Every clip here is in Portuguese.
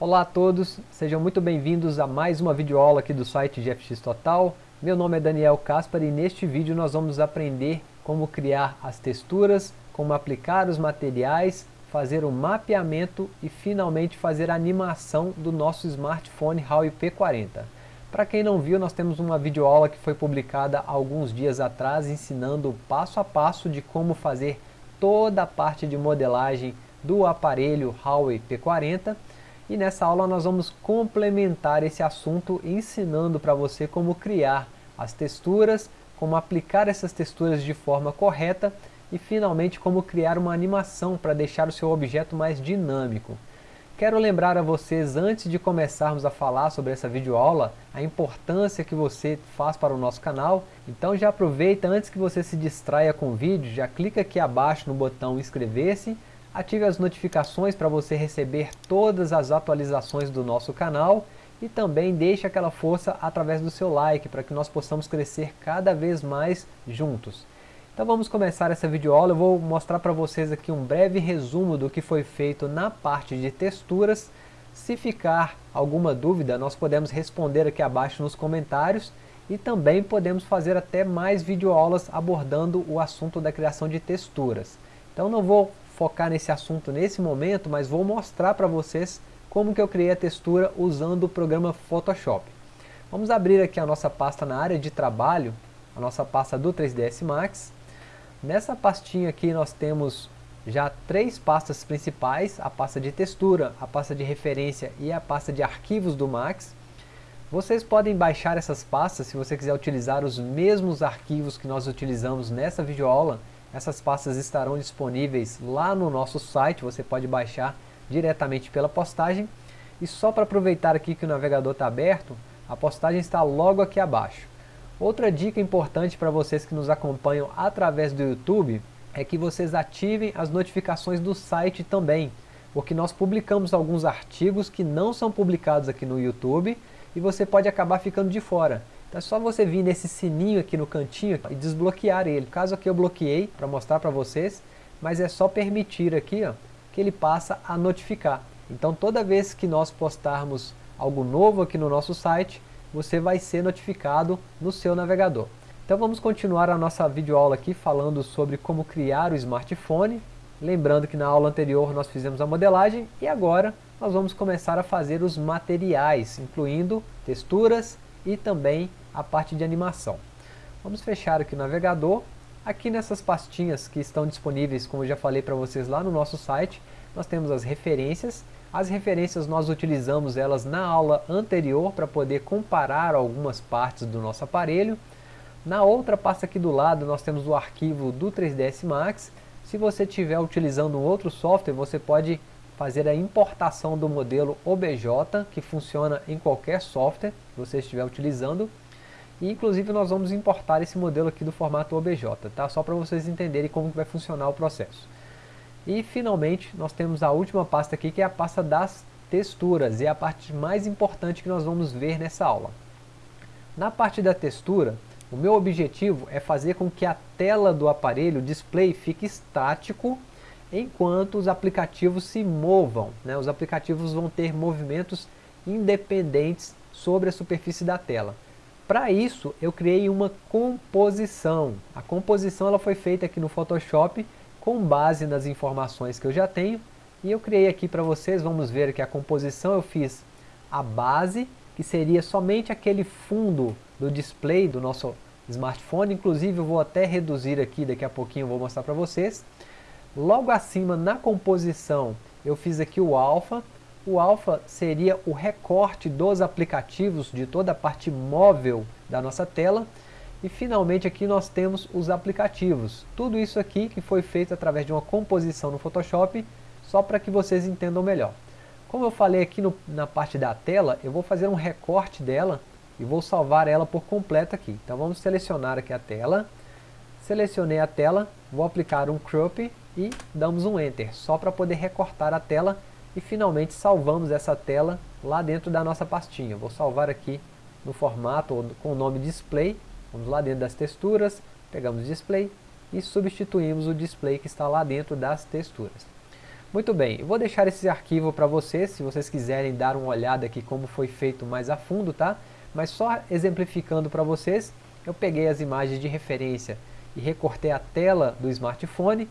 Olá a todos, sejam muito bem-vindos a mais uma videoaula aqui do site GFX Total. Meu nome é Daniel Caspar e neste vídeo nós vamos aprender como criar as texturas, como aplicar os materiais, fazer o mapeamento e finalmente fazer a animação do nosso smartphone Huawei P40. Para quem não viu, nós temos uma videoaula que foi publicada alguns dias atrás ensinando passo a passo de como fazer toda a parte de modelagem do aparelho Huawei P40 e nessa aula nós vamos complementar esse assunto ensinando para você como criar as texturas, como aplicar essas texturas de forma correta e finalmente como criar uma animação para deixar o seu objeto mais dinâmico. Quero lembrar a vocês, antes de começarmos a falar sobre essa videoaula, a importância que você faz para o nosso canal, então já aproveita antes que você se distraia com o vídeo, já clica aqui abaixo no botão inscrever-se Ative as notificações para você receber todas as atualizações do nosso canal e também deixe aquela força através do seu like para que nós possamos crescer cada vez mais juntos. Então vamos começar essa videoaula, eu vou mostrar para vocês aqui um breve resumo do que foi feito na parte de texturas. Se ficar alguma dúvida, nós podemos responder aqui abaixo nos comentários e também podemos fazer até mais videoaulas abordando o assunto da criação de texturas. Então não vou focar nesse assunto nesse momento, mas vou mostrar para vocês como que eu criei a textura usando o programa Photoshop. Vamos abrir aqui a nossa pasta na área de trabalho, a nossa pasta do 3ds Max. Nessa pastinha aqui nós temos já três pastas principais, a pasta de textura, a pasta de referência e a pasta de arquivos do Max. Vocês podem baixar essas pastas se você quiser utilizar os mesmos arquivos que nós utilizamos nessa videoaula, essas pastas estarão disponíveis lá no nosso site, você pode baixar diretamente pela postagem. E só para aproveitar aqui que o navegador está aberto, a postagem está logo aqui abaixo. Outra dica importante para vocês que nos acompanham através do YouTube é que vocês ativem as notificações do site também, porque nós publicamos alguns artigos que não são publicados aqui no YouTube e você pode acabar ficando de fora. Então é só você vir nesse sininho aqui no cantinho e desbloquear ele. No caso aqui eu bloqueei para mostrar para vocês, mas é só permitir aqui ó, que ele passa a notificar. Então toda vez que nós postarmos algo novo aqui no nosso site, você vai ser notificado no seu navegador. Então vamos continuar a nossa videoaula aqui falando sobre como criar o smartphone. Lembrando que na aula anterior nós fizemos a modelagem e agora nós vamos começar a fazer os materiais, incluindo texturas e também a parte de animação. Vamos fechar aqui o navegador. Aqui nessas pastinhas que estão disponíveis, como eu já falei para vocês lá no nosso site, nós temos as referências. As referências nós utilizamos elas na aula anterior para poder comparar algumas partes do nosso aparelho. Na outra pasta aqui do lado nós temos o arquivo do 3ds Max. Se você estiver utilizando um outro software, você pode fazer a importação do modelo OBJ, que funciona em qualquer software que você estiver utilizando. E inclusive nós vamos importar esse modelo aqui do formato OBJ, tá? Só para vocês entenderem como vai funcionar o processo. E finalmente nós temos a última pasta aqui que é a pasta das texturas, e é a parte mais importante que nós vamos ver nessa aula. Na parte da textura, o meu objetivo é fazer com que a tela do aparelho, o display, fique estático enquanto os aplicativos se movam. Né? Os aplicativos vão ter movimentos independentes sobre a superfície da tela. Para isso, eu criei uma composição. A composição ela foi feita aqui no Photoshop com base nas informações que eu já tenho. E eu criei aqui para vocês, vamos ver que a composição eu fiz a base, que seria somente aquele fundo do display do nosso smartphone. Inclusive eu vou até reduzir aqui, daqui a pouquinho eu vou mostrar para vocês. Logo acima na composição eu fiz aqui o alfa, o alfa seria o recorte dos aplicativos de toda a parte móvel da nossa tela. E finalmente aqui nós temos os aplicativos. Tudo isso aqui que foi feito através de uma composição no Photoshop, só para que vocês entendam melhor. Como eu falei aqui no, na parte da tela, eu vou fazer um recorte dela e vou salvar ela por completo aqui. Então vamos selecionar aqui a tela. Selecionei a tela, vou aplicar um crop e damos um Enter, só para poder recortar a tela e finalmente salvamos essa tela lá dentro da nossa pastinha. Vou salvar aqui no formato com o nome display, vamos lá dentro das texturas, pegamos display e substituímos o display que está lá dentro das texturas. Muito bem, eu vou deixar esse arquivo para vocês, se vocês quiserem dar uma olhada aqui como foi feito mais a fundo, tá? Mas só exemplificando para vocês, eu peguei as imagens de referência e recortei a tela do smartphone,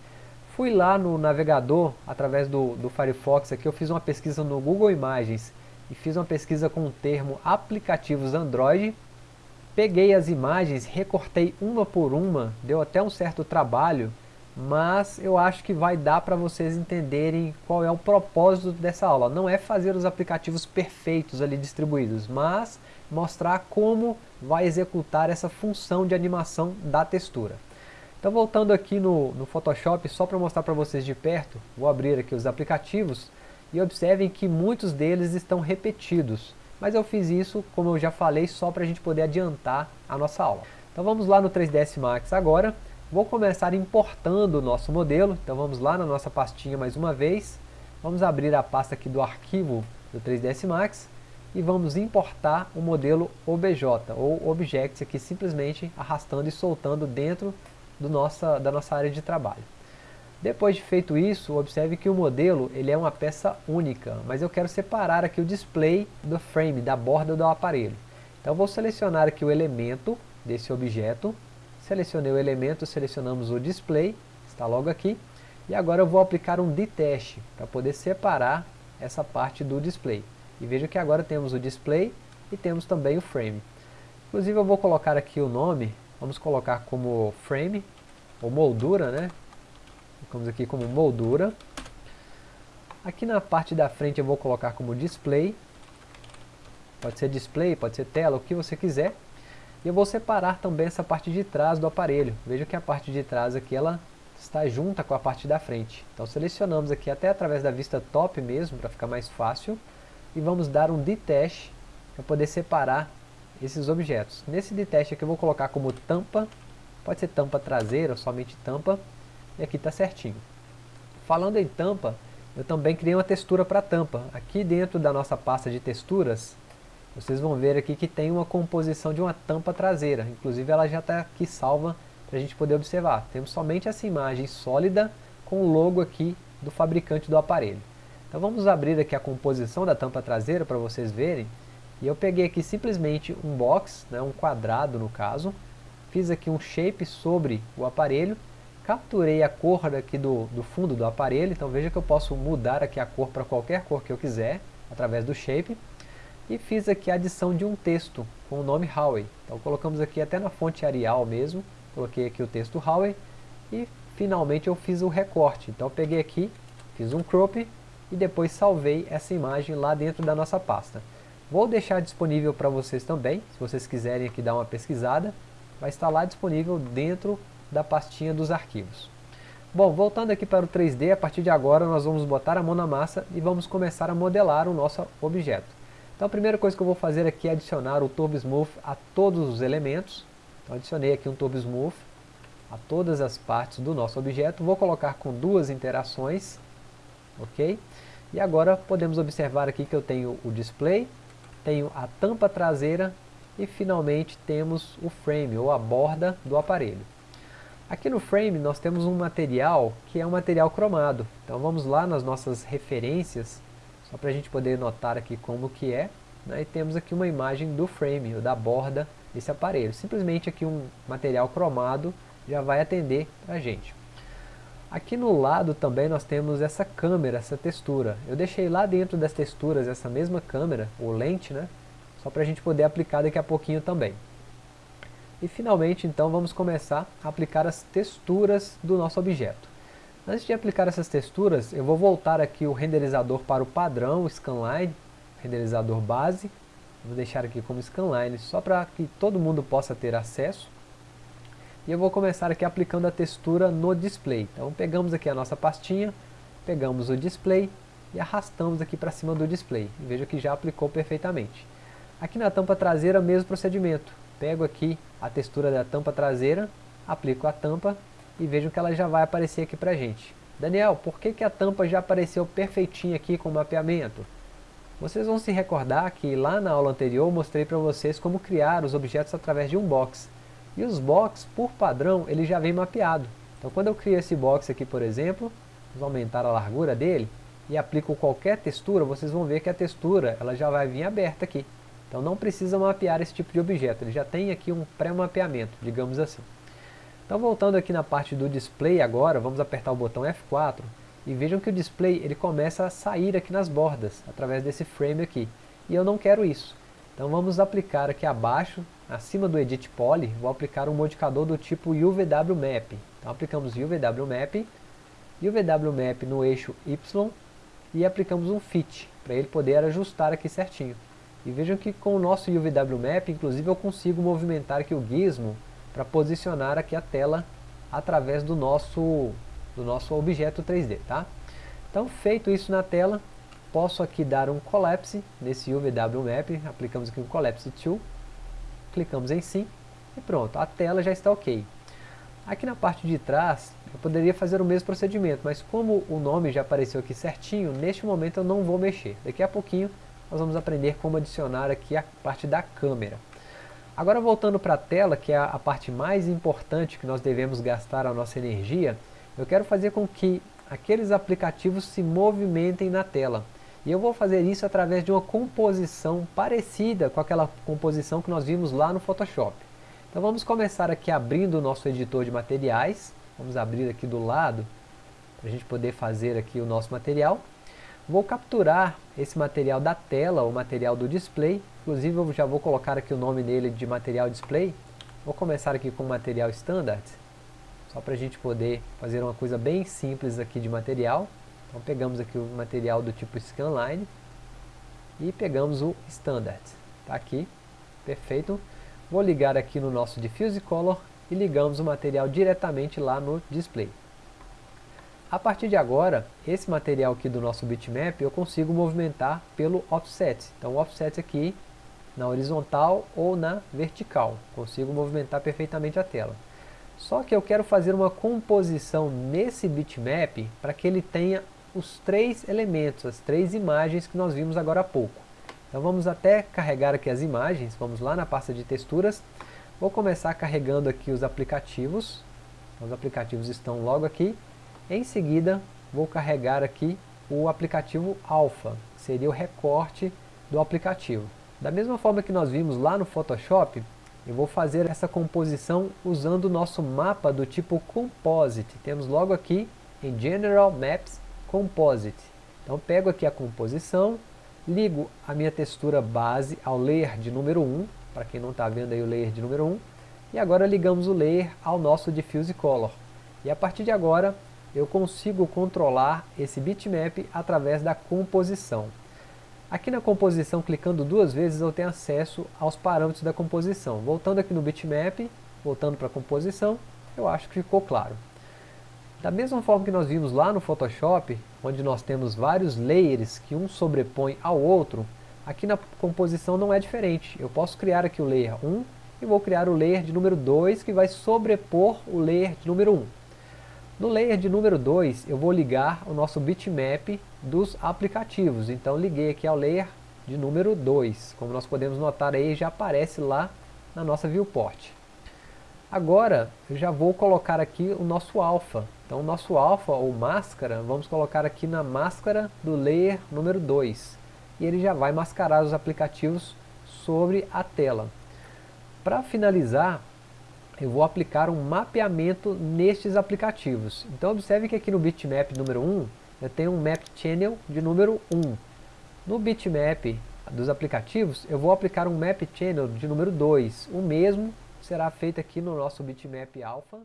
fui lá no navegador, através do, do Firefox aqui, eu fiz uma pesquisa no Google Imagens e fiz uma pesquisa com o termo aplicativos Android, peguei as imagens, recortei uma por uma, deu até um certo trabalho, mas eu acho que vai dar para vocês entenderem qual é o propósito dessa aula. Não é fazer os aplicativos perfeitos ali distribuídos, mas mostrar como vai executar essa função de animação da textura. Então voltando aqui no, no Photoshop, só para mostrar para vocês de perto, vou abrir aqui os aplicativos e observem que muitos deles estão repetidos. Mas eu fiz isso, como eu já falei, só para a gente poder adiantar a nossa aula. Então vamos lá no 3ds Max agora. Vou começar importando o nosso modelo, então vamos lá na nossa pastinha mais uma vez. Vamos abrir a pasta aqui do arquivo do 3ds Max e vamos importar o modelo OBJ, ou Objects aqui simplesmente arrastando e soltando dentro do nossa, da nossa área de trabalho. Depois de feito isso, observe que o modelo ele é uma peça única, mas eu quero separar aqui o display do frame, da borda do aparelho. Então vou selecionar aqui o elemento desse objeto, Selecionei o elemento, selecionamos o display, está logo aqui. E agora eu vou aplicar um detach para poder separar essa parte do display. E veja que agora temos o display e temos também o frame. Inclusive eu vou colocar aqui o nome, vamos colocar como frame, ou moldura, né? Colocamos aqui como moldura. Aqui na parte da frente eu vou colocar como display. Pode ser display, pode ser tela, o que você quiser. E eu vou separar também essa parte de trás do aparelho. Veja que a parte de trás aqui ela está junta com a parte da frente. Então selecionamos aqui até através da vista top mesmo, para ficar mais fácil. E vamos dar um detach para poder separar esses objetos. Nesse detach aqui eu vou colocar como tampa, pode ser tampa traseira somente tampa. E aqui está certinho. Falando em tampa, eu também criei uma textura para tampa. Aqui dentro da nossa pasta de texturas, vocês vão ver aqui que tem uma composição de uma tampa traseira, inclusive ela já está aqui salva para a gente poder observar. Temos somente essa imagem sólida com o logo aqui do fabricante do aparelho. Então vamos abrir aqui a composição da tampa traseira para vocês verem. E eu peguei aqui simplesmente um box, né, um quadrado no caso, fiz aqui um shape sobre o aparelho, capturei a cor aqui do, do fundo do aparelho, então veja que eu posso mudar aqui a cor para qualquer cor que eu quiser, através do shape e fiz aqui a adição de um texto com o nome Huawei. Então colocamos aqui até na fonte Arial mesmo, coloquei aqui o texto Huawei e finalmente eu fiz o recorte. Então peguei aqui, fiz um crop e depois salvei essa imagem lá dentro da nossa pasta. Vou deixar disponível para vocês também, se vocês quiserem aqui dar uma pesquisada, vai estar lá disponível dentro da pastinha dos arquivos. Bom, voltando aqui para o 3D, a partir de agora nós vamos botar a mão na massa e vamos começar a modelar o nosso objeto. Então a primeira coisa que eu vou fazer aqui é adicionar o Turbo Smooth a todos os elementos. Então adicionei aqui um Turbo Smooth a todas as partes do nosso objeto. Vou colocar com duas interações, ok? E agora podemos observar aqui que eu tenho o display, tenho a tampa traseira e finalmente temos o frame, ou a borda do aparelho. Aqui no frame nós temos um material que é um material cromado. Então vamos lá nas nossas referências só para a gente poder notar aqui como que é. Né? E temos aqui uma imagem do frame, ou da borda desse aparelho. Simplesmente aqui um material cromado já vai atender a gente. Aqui no lado também nós temos essa câmera, essa textura. Eu deixei lá dentro das texturas essa mesma câmera, ou lente, né? Só para a gente poder aplicar daqui a pouquinho também. E finalmente então vamos começar a aplicar as texturas do nosso objeto. Antes de aplicar essas texturas, eu vou voltar aqui o renderizador para o padrão Scanline, renderizador base. Vou deixar aqui como Scanline, só para que todo mundo possa ter acesso. E eu vou começar aqui aplicando a textura no display. Então pegamos aqui a nossa pastinha, pegamos o display e arrastamos aqui para cima do display. Veja que já aplicou perfeitamente. Aqui na tampa traseira, mesmo procedimento. Pego aqui a textura da tampa traseira, aplico a tampa e vejam que ela já vai aparecer aqui para gente. Daniel, por que, que a tampa já apareceu perfeitinha aqui com o mapeamento? Vocês vão se recordar que lá na aula anterior eu mostrei para vocês como criar os objetos através de um box. E os box, por padrão, ele já vem mapeado. Então quando eu crio esse box aqui, por exemplo, vamos aumentar a largura dele, e aplico qualquer textura, vocês vão ver que a textura ela já vai vir aberta aqui. Então não precisa mapear esse tipo de objeto, ele já tem aqui um pré-mapeamento, digamos assim. Então voltando aqui na parte do display agora, vamos apertar o botão F4 e vejam que o display ele começa a sair aqui nas bordas, através desse frame aqui. E eu não quero isso. Então vamos aplicar aqui abaixo, acima do Edit Poly, vou aplicar um modificador do tipo UVW Map. Então aplicamos UVW Map, UVW Map no eixo Y e aplicamos um Fit, para ele poder ajustar aqui certinho. E vejam que com o nosso UVW Map, inclusive eu consigo movimentar aqui o gizmo para posicionar aqui a tela através do nosso, do nosso objeto 3D, tá? Então, feito isso na tela, posso aqui dar um Collapse nesse UVW Map, aplicamos aqui um Collapse Tool, clicamos em Sim e pronto, a tela já está ok. Aqui na parte de trás, eu poderia fazer o mesmo procedimento, mas como o nome já apareceu aqui certinho, neste momento eu não vou mexer. Daqui a pouquinho nós vamos aprender como adicionar aqui a parte da câmera. Agora voltando para a tela, que é a parte mais importante que nós devemos gastar a nossa energia, eu quero fazer com que aqueles aplicativos se movimentem na tela. E eu vou fazer isso através de uma composição parecida com aquela composição que nós vimos lá no Photoshop. Então vamos começar aqui abrindo o nosso editor de materiais. Vamos abrir aqui do lado, para a gente poder fazer aqui o nosso material. Vou capturar esse material da tela, o material do display. Inclusive eu já vou colocar aqui o nome dele de material display. Vou começar aqui com material standard. Só para a gente poder fazer uma coisa bem simples aqui de material. Então pegamos aqui o material do tipo scanline. E pegamos o standard. Está aqui. Perfeito. Vou ligar aqui no nosso diffuse color e ligamos o material diretamente lá no display. A partir de agora, esse material aqui do nosso bitmap eu consigo movimentar pelo offset. Então offset aqui na horizontal ou na vertical. Consigo movimentar perfeitamente a tela. Só que eu quero fazer uma composição nesse bitmap para que ele tenha os três elementos, as três imagens que nós vimos agora há pouco. Então vamos até carregar aqui as imagens, vamos lá na pasta de texturas. Vou começar carregando aqui os aplicativos. Os aplicativos estão logo aqui. Em seguida, vou carregar aqui o aplicativo Alpha, que seria o recorte do aplicativo. Da mesma forma que nós vimos lá no Photoshop, eu vou fazer essa composição usando o nosso mapa do tipo Composite. Temos logo aqui em General Maps Composite. Então pego aqui a composição, ligo a minha textura base ao layer de número 1, para quem não está vendo aí o layer de número 1, e agora ligamos o layer ao nosso Diffuse Color. E a partir de agora eu consigo controlar esse bitmap através da composição. Aqui na composição, clicando duas vezes, eu tenho acesso aos parâmetros da composição. Voltando aqui no bitmap, voltando para a composição, eu acho que ficou claro. Da mesma forma que nós vimos lá no Photoshop, onde nós temos vários layers que um sobrepõe ao outro, aqui na composição não é diferente. Eu posso criar aqui o layer 1 e vou criar o layer de número 2 que vai sobrepor o layer de número 1. No layer de número 2, eu vou ligar o nosso bitmap dos aplicativos. Então liguei aqui ao layer de número 2. Como nós podemos notar aí, já aparece lá na nossa viewport. Agora, eu já vou colocar aqui o nosso alpha. Então o nosso alpha, ou máscara, vamos colocar aqui na máscara do layer número 2. E ele já vai mascarar os aplicativos sobre a tela. Para finalizar, eu vou aplicar um mapeamento nestes aplicativos. Então observe que aqui no bitmap número 1, eu tenho um map channel de número 1. No bitmap dos aplicativos, eu vou aplicar um map channel de número 2. O mesmo será feita aqui no nosso bitmap alpha.